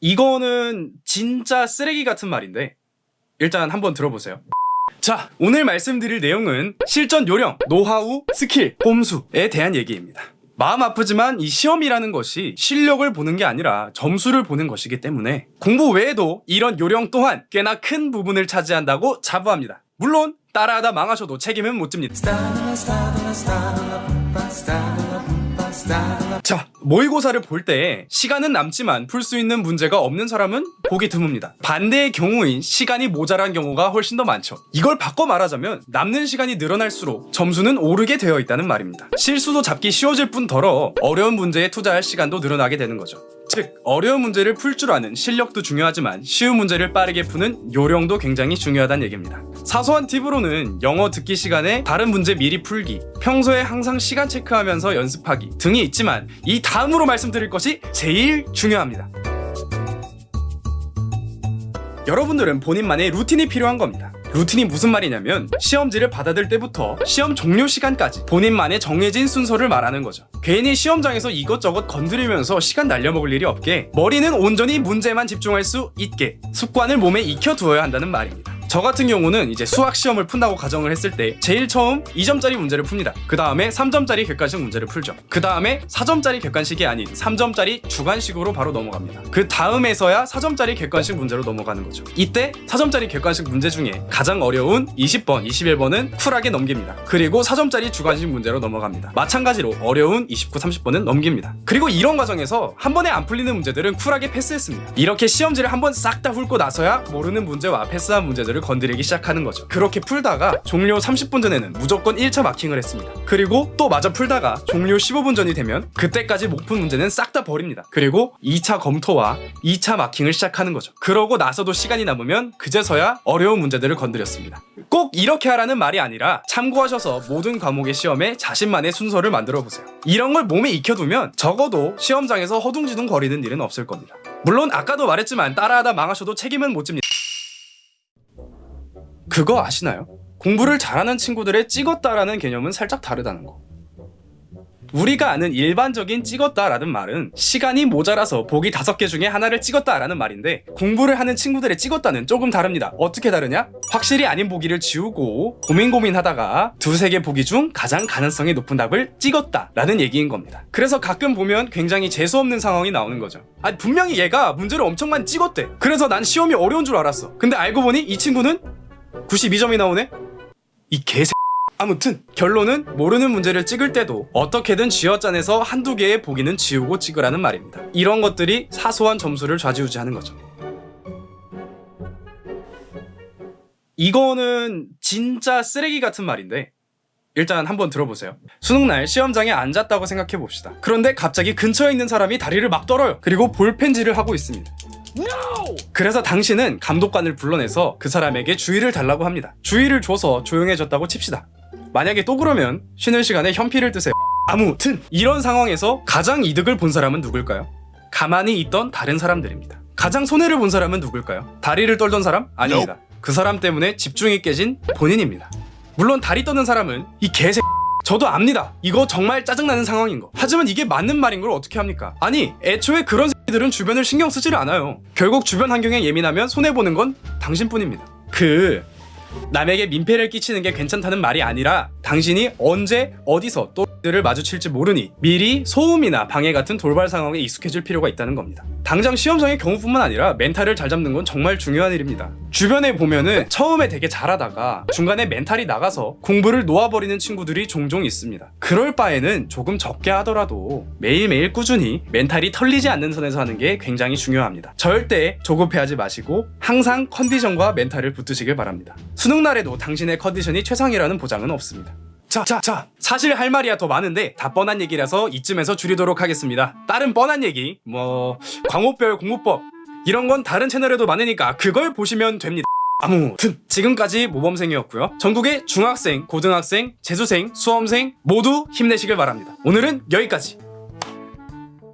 이거는 진짜 쓰레기 같은 말인데 일단 한번 들어보세요. 자, 오늘 말씀드릴 내용은 실전 요령, 노하우, 스킬, 꼼수에 대한 얘기입니다. 마음 아프지만 이 시험이라는 것이 실력을 보는 게 아니라 점수를 보는 것이기 때문에 공부 외에도 이런 요령 또한 꽤나 큰 부분을 차지한다고 자부합니다. 물론 따라하다 망하셔도 책임은 못 집니다. 자, 모의고사를 볼 때 시간은 남지만 풀 수 있는 문제가 없는 사람은 보기 드뭅니다. 반대의 경우인 시간이 모자란 경우가 훨씬 더 많죠. 이걸 바꿔 말하자면 남는 시간이 늘어날수록 점수는 오르게 되어 있다는 말입니다. 실수도 잡기 쉬워질 뿐더러 어려운 문제에 투자할 시간도 늘어나게 되는 거죠. 즉, 어려운 문제를 풀 줄 아는 실력도 중요하지만 쉬운 문제를 빠르게 푸는 요령도 굉장히 중요하다는 얘기입니다. 사소한 팁으로는 영어 듣기 시간에 다른 문제 미리 풀기, 평소에 항상 시간 체크하면서 연습하기 등이 있지만 이 다음으로 말씀드릴 것이 제일 중요합니다. 여러분들은 본인만의 루틴이 필요한 겁니다. 루틴이 무슨 말이냐면 시험지를 받아들 때부터 시험 종료 시간까지 본인만의 정해진 순서를 말하는 거죠. 괜히 시험장에서 이것저것 건드리면서 시간 날려먹을 일이 없게 머리는 온전히 문제만 집중할 수 있게 습관을 몸에 익혀두어야 한다는 말입니다. 저 같은 경우는 이제 수학 시험을 푼다고 가정을 했을 때 제일 처음 2점짜리 문제를 풉니다. 그 다음에 3점짜리 객관식 문제를 풀죠. 그 다음에 4점짜리 객관식이 아닌 3점짜리 주관식으로 바로 넘어갑니다. 그 다음에서야 4점짜리 객관식 문제로 넘어가는 거죠. 이때 4점짜리 객관식 문제 중에 가장 어려운 20번, 21번은 쿨하게 넘깁니다. 그리고 4점짜리 주관식 문제로 넘어갑니다. 마찬가지로 어려운 29, 30번은 넘깁니다. 그리고 이런 과정에서 한 번에 안 풀리는 문제들은 쿨하게 패스했습니다. 이렇게 시험지를 한 번 싹 다 훑고 나서야 모르는 문제와 패스한 문제들을 건드리기 시작하는 거죠. 그렇게 풀다가 종료 30분 전에는 무조건 1차 마킹을 했습니다. 그리고 또 마저 풀다가 종료 15분 전이 되면 그때까지 못 푼 문제는 싹 다 버립니다. 그리고 2차 검토와 2차 마킹을 시작하는 거죠. 그러고 나서도 시간이 남으면 그제서야 어려운 문제들을 건드렸습니다. 꼭 이렇게 하라는 말이 아니라 참고하셔서 모든 과목의 시험에 자신만의 순서를 만들어 보세요. 이런 걸 몸에 익혀두면 적어도 시험장에서 허둥지둥 거리는 일은 없을 겁니다. 물론 아까도 말했지만 따라하다 망하셔도 책임은 못 집니다. 그거 아시나요? 공부를 잘하는 친구들의 찍었다라는 개념은 살짝 다르다는 거. 우리가 아는 일반적인 찍었다라는 말은 시간이 모자라서 보기 다섯 개 중에 하나를 찍었다라는 말인데 공부를 하는 친구들의 찍었다는 조금 다릅니다. 어떻게 다르냐? 확실히 아닌 보기를 지우고 고민 고민하다가 두세 개 보기 중 가장 가능성이 높은 답을 찍었다라는 얘기인 겁니다. 그래서 가끔 보면 굉장히 재수없는 상황이 나오는 거죠. 아니 분명히 얘가 문제를 엄청 많이 찍었대. 그래서 난 시험이 어려운 줄 알았어. 근데 알고 보니 이 친구는 92점이 나오네? 이 개새 아무튼 결론은 모르는 문제를 찍을 때도 어떻게든 쥐어짜내서 한두 개의 보기는 지우고 찍으라는 말입니다. 이런 것들이 사소한 점수를 좌지우지하는 거죠. 이거는 진짜 쓰레기 같은 말인데 일단 한번 들어보세요. 수능날 시험장에 앉았다고 생각해 봅시다. 그런데 갑자기 근처에 있는 사람이 다리를 막 떨어요. 그리고 볼펜질을 하고 있습니다. 그래서 당신은 감독관을 불러내서 그 사람에게 주의를 달라고 합니다. 주의를 줘서 조용해졌다고 칩시다. 만약에 또 그러면 쉬는 시간에 현피를 뜨세요. 아무튼 이런 상황에서 가장 이득을 본 사람은 누굴까요? 가만히 있던 다른 사람들입니다. 가장 손해를 본 사람은 누굴까요? 다리를 떨던 사람? 아닙니다. 그 사람 때문에 집중이 깨진 본인입니다. 물론 다리 떠는 사람은 이 개새 저도 압니다. 이거 정말 짜증나는 상황인 거. 하지만 이게 맞는 말인 걸 어떻게 합니까? 아니, 애초에 그런 새끼들은 주변을 신경 쓰지를 않아요. 결국 주변 환경에 예민하면 손해보는 건 당신뿐입니다. 그, 남에게 민폐를 끼치는 게 괜찮다는 말이 아니라 당신이 언제 어디서 또라이들을 마주칠지 모르니 미리 소음이나 방해 같은 돌발 상황에 익숙해질 필요가 있다는 겁니다. 당장 시험장의 경우뿐만 아니라 멘탈을 잘 잡는 건 정말 중요한 일입니다. 주변에 보면은 처음에 되게 잘하다가 중간에 멘탈이 나가서 공부를 놓아버리는 친구들이 종종 있습니다. 그럴 바에는 조금 적게 하더라도 매일매일 꾸준히 멘탈이 털리지 않는 선에서 하는 게 굉장히 중요합니다. 절대 조급해하지 마시고 항상 컨디션과 멘탈을 붙드시길 바랍니다. 수능 날에도 당신의 컨디션이 최상이라는 보장은 없습니다. 자, 자, 자. 사실 할 말이야 더 많은데 다 뻔한 얘기라서 이쯤에서 줄이도록 하겠습니다. 다른 뻔한 얘기, 뭐 광호별 공부법 이런 건 다른 채널에도 많으니까 그걸 보시면 됩니다. 아무튼 지금까지 모범생이었고요. 전국의 중학생, 고등학생, 재수생, 수험생 모두 힘내시길 바랍니다. 오늘은 여기까지.